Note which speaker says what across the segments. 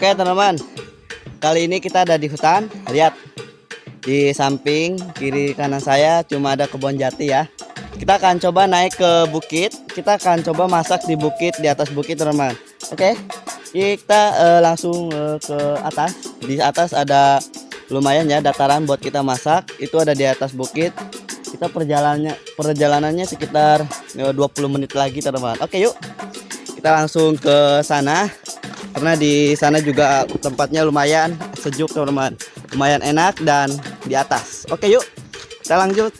Speaker 1: Oke teman-teman, kali ini kita ada di hutan. Lihat, di samping kiri kanan saya cuma ada kebun jati ya. Kita akan coba naik ke bukit. Kita akan coba masak di bukit di atas bukit teman-teman. Oke, kita uh, langsung uh, ke atas. Di atas ada lumayan ya dataran buat kita masak. Itu ada di atas bukit. Kita perjalanannya perjalanannya sekitar uh, 20 menit lagi teman-teman. Oke yuk, kita langsung ke sana karena di sana juga tempatnya lumayan sejuk teman-teman lumayan enak dan di atas oke yuk kita lanjut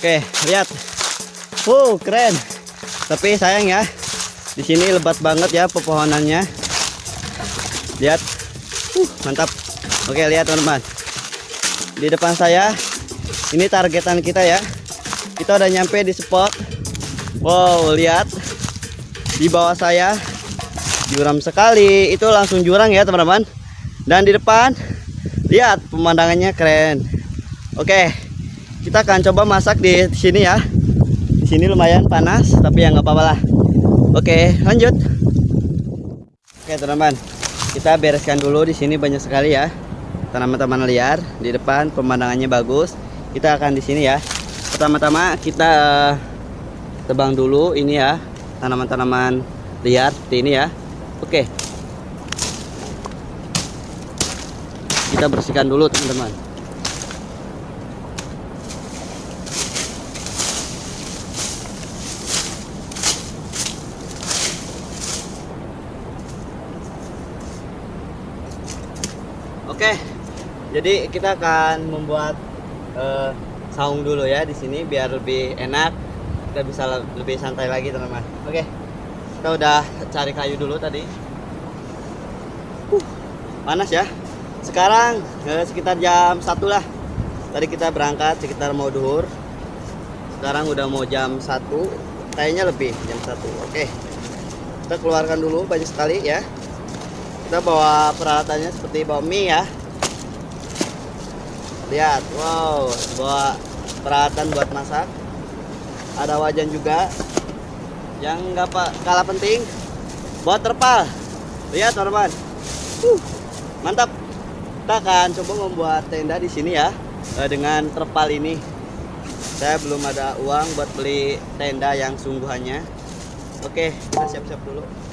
Speaker 1: Oke, lihat. Wow, keren. Tapi sayang ya. Di sini lebat banget ya pepohonannya. Lihat. Uh, mantap. Oke, lihat teman-teman. Di depan saya ini targetan kita ya. Kita udah nyampe di spot. Wow, lihat. Di bawah saya juram sekali. Itu langsung jurang ya, teman-teman. Dan di depan lihat pemandangannya keren. Oke kita akan coba masak di sini ya di sini lumayan panas tapi ya nggak apa-apa lah oke lanjut oke teman-teman kita bereskan dulu di sini banyak sekali ya. Tanaman-tanaman liar di depan pemandangannya bagus. Kita akan di sini ya. Pertama-tama kita uh, tebang dulu ini ya tanaman-tanaman liar seperti ini ya. Oke. Kita bersihkan dulu teman-teman Oke, jadi kita akan membuat uh, saung dulu ya di sini biar lebih enak. Kita bisa lebih santai lagi teman-teman. Oke, kita udah cari kayu dulu tadi. Uh, panas ya. Sekarang uh, sekitar jam satu lah. Tadi kita berangkat sekitar mau duhur. Sekarang udah mau jam satu. Kayaknya lebih jam satu. Oke, kita keluarkan dulu banyak sekali ya kita bawa peralatannya seperti bawa mie ya. Lihat wow bawa peralatan buat masak. Ada wajan juga yang nggak kalah penting. Bawa terpal. Lihat teman-teman. Uh, mantap. Kita akan coba membuat tenda di sini ya eh, dengan terpal ini. Saya belum ada uang buat beli tenda yang sungguhannya. Oke kita siap-siap dulu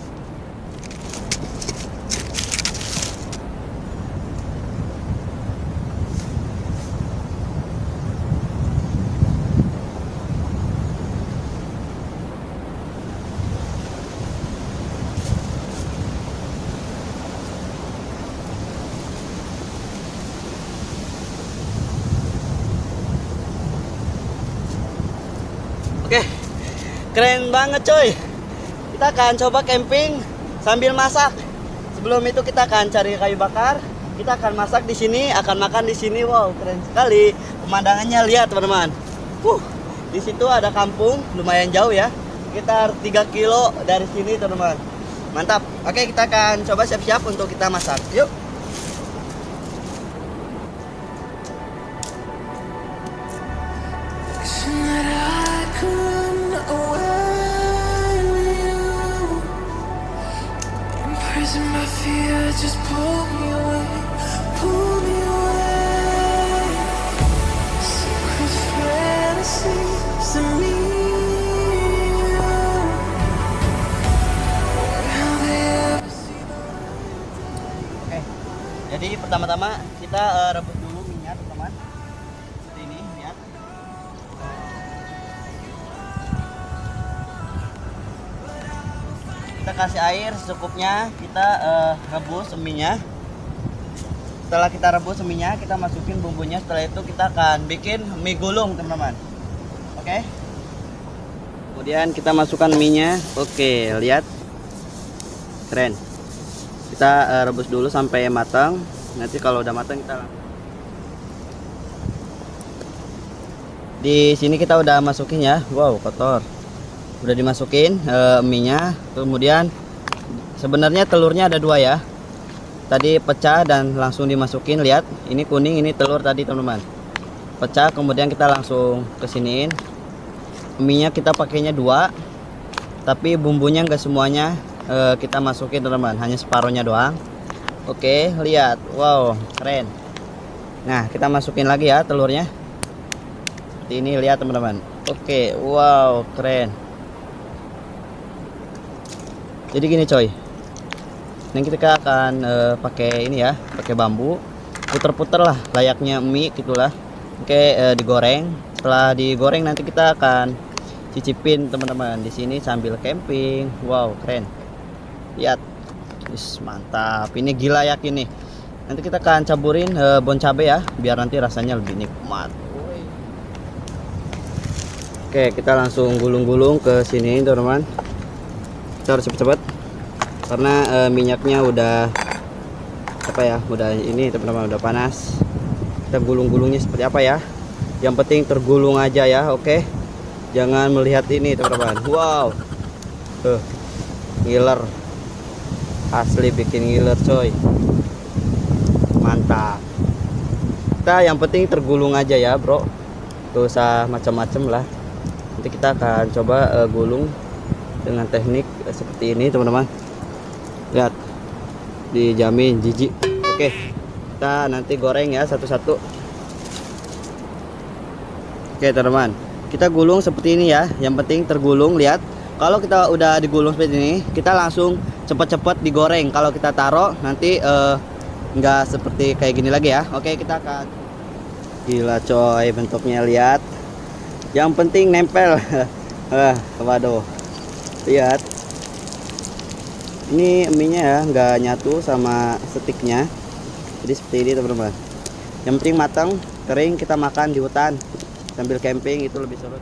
Speaker 1: keren banget coy. Kita akan coba camping sambil masak. Sebelum itu kita akan cari kayu bakar. Kita akan masak di sini, akan makan di sini. Wow, keren sekali. Pemandangannya lihat teman-teman. Uh, di situ ada kampung, lumayan jauh ya. Sekitar 3 kilo dari sini teman-teman. Mantap. Oke, kita akan coba siap-siap untuk kita masak. Yuk. Kita kasih air secukupnya, kita uh, rebus seminya. Setelah kita rebus seminya, kita masukin bumbunya. Setelah itu kita akan bikin mie gulung, teman-teman. Oke. Kemudian kita masukkan mie-nya. Oke, lihat. Keren. Kita uh, rebus dulu sampai matang. Nanti kalau udah matang kita Di sini kita udah masukin ya. Wow, kotor. Udah dimasukin uh, mie-nya. Kemudian sebenarnya telurnya ada dua ya. Tadi pecah dan langsung dimasukin. Lihat ini kuning ini telur tadi teman-teman. Pecah kemudian kita langsung kesiniin. Minyak kita pakainya dua tapi bumbunya enggak semuanya uh, kita masukin teman-teman. Hanya separuhnya doang. Oke lihat. Wow keren. Nah kita masukin lagi ya telurnya. Ini lihat teman-teman. Oke wow keren jadi gini coy. Ini kita akan uh, pakai ini ya pakai bambu. Puter-puter lah layaknya mie gitulah. Oke uh, digoreng. Setelah digoreng nanti kita akan cicipin teman-teman di sini sambil camping. Wow keren. Lihat. Is, mantap. Ini gila yakin nih nanti kita akan caburin uh, bon cabe ya biar nanti rasanya lebih nikmat. Oke kita langsung gulung-gulung ke sini teman-teman kita harus cepet-cepet. Karena uh, minyaknya udah apa ya udah ini teman-teman udah panas. Kita gulung-gulungnya seperti apa ya? Yang penting tergulung aja ya oke? Okay? jangan melihat ini teman-teman. Wow. Tuh ngiler. Asli bikin ngiler coy. Mantap. Kita yang penting tergulung aja ya bro. Gak usah macam-macam lah. Nanti kita akan coba uh, gulung dengan teknik uh, seperti ini teman-teman. Lihat dijamin jijik. Oke kita nanti goreng ya satu-satu. Oke teman-teman. Kita gulung seperti ini ya. Yang penting tergulung lihat. Kalau kita udah digulung seperti ini kita langsung cepat-cepat digoreng. Kalau kita taruh nanti uh, nggak seperti kayak gini lagi ya. Oke kita akan gila coy bentuknya. Lihat. Yang penting nempel. Uh, waduh lihat. Ini mie nya ya nggak nyatu sama stiknya jadi seperti ini teman-teman. Yang penting matang kering kita makan di hutan. Sambil camping itu lebih seru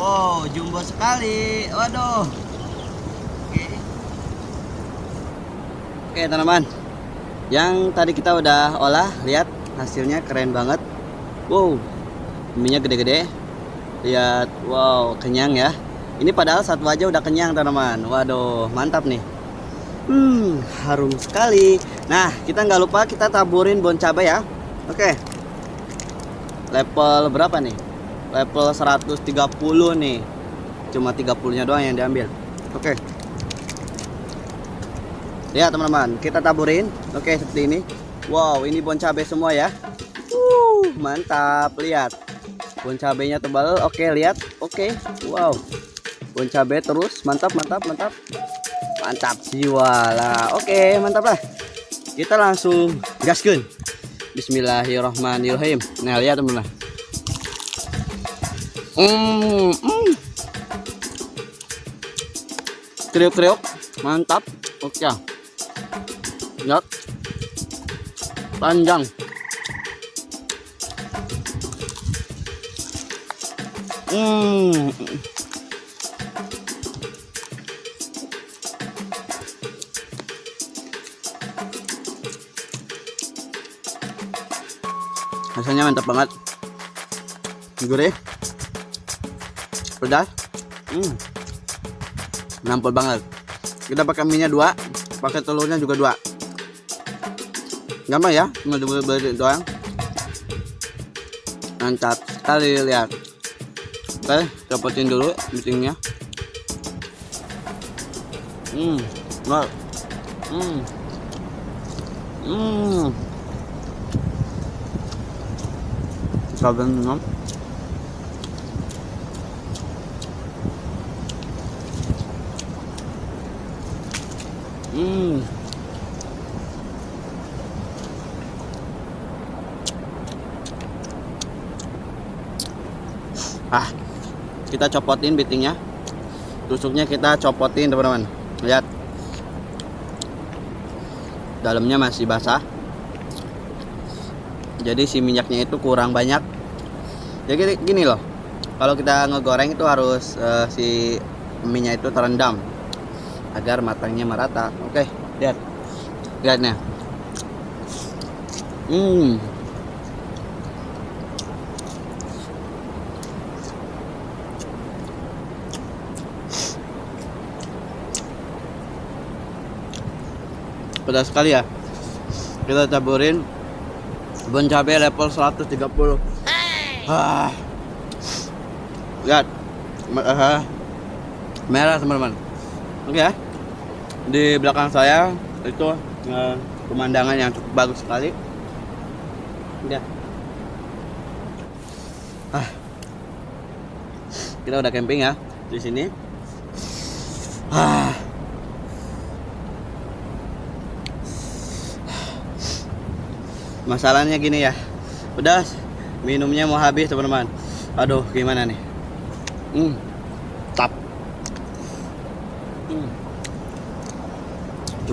Speaker 1: Wow, jumbo sekali. Waduh. Oke. Oke, teman-teman. Yang tadi kita udah olah, lihat hasilnya keren banget. Wow. Minyak gede-gede. Lihat, wow, kenyang ya. Ini padahal satu aja udah kenyang, teman-teman. Waduh, mantap nih. Hmm, harum sekali. Nah, kita nggak lupa kita taburin bon cabai ya. Oke. Level berapa nih? level 130 nih cuma 30 nya doang yang diambil. Oke. Okay. lihat teman-teman kita taburin. Oke okay, seperti ini. Wow ini bon cabai semua ya. Uh, mantap. Lihat. Bon cabainya tebal. Oke okay, lihat. Oke wow. Bon cabai terus. Mantap mantap mantap. Mantap jiwa lah. Oke mantap lah. Kita langsung gaskan Bismillahirrahmanirrahim. Nah lihat teman-teman. Hmm, hmm. Kriuk-kriuk, mantap. Oke. Lihat. Panjang. Hmm. Rasanya mantap banget. Gurih pedas hmm. Nampol banget. Kita pakai minyak dua pakai telurnya juga dua. Gampang ya dua beli doang. Mantap sekali lihat. Oke copotin dulu meetingnya hmm wow. hmm. Hmm. Saben, Hmm. ah kita copotin bitingnya tusuknya kita copotin teman-teman. Lihat. Dalamnya masih basah. Jadi si minyaknya itu kurang banyak. Jadi gini loh. Kalau kita ngegoreng itu harus eh, si minyak itu terendam agar matangnya merata. Oke lihat. Lihatnya hmm. Pedas sekali ya. Kita taburin bon cabai level 130 ah. lihat. Ah. merah teman-teman oke ya. Di belakang saya itu eh, pemandangan yang cukup bagus sekali. Ya ah. kita udah camping ya di sini. Ah. masalahnya gini ya. Udah minumnya mau habis teman-teman. Aduh gimana nih? Hmm tap Hmm.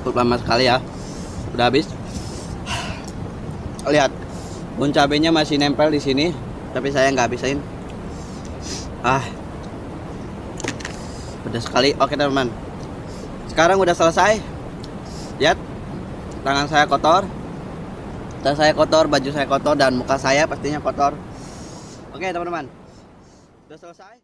Speaker 1: Cukup lama sekali ya. Udah habis? Lihat bun cabenya masih nempel di sini tapi saya nggak habisin. Ah. Udah sekali. Oke teman-teman. Sekarang udah selesai. Lihat tangan saya kotor tas saya kotor baju saya kotor dan muka saya pastinya kotor. Oke teman-teman. Udah selesai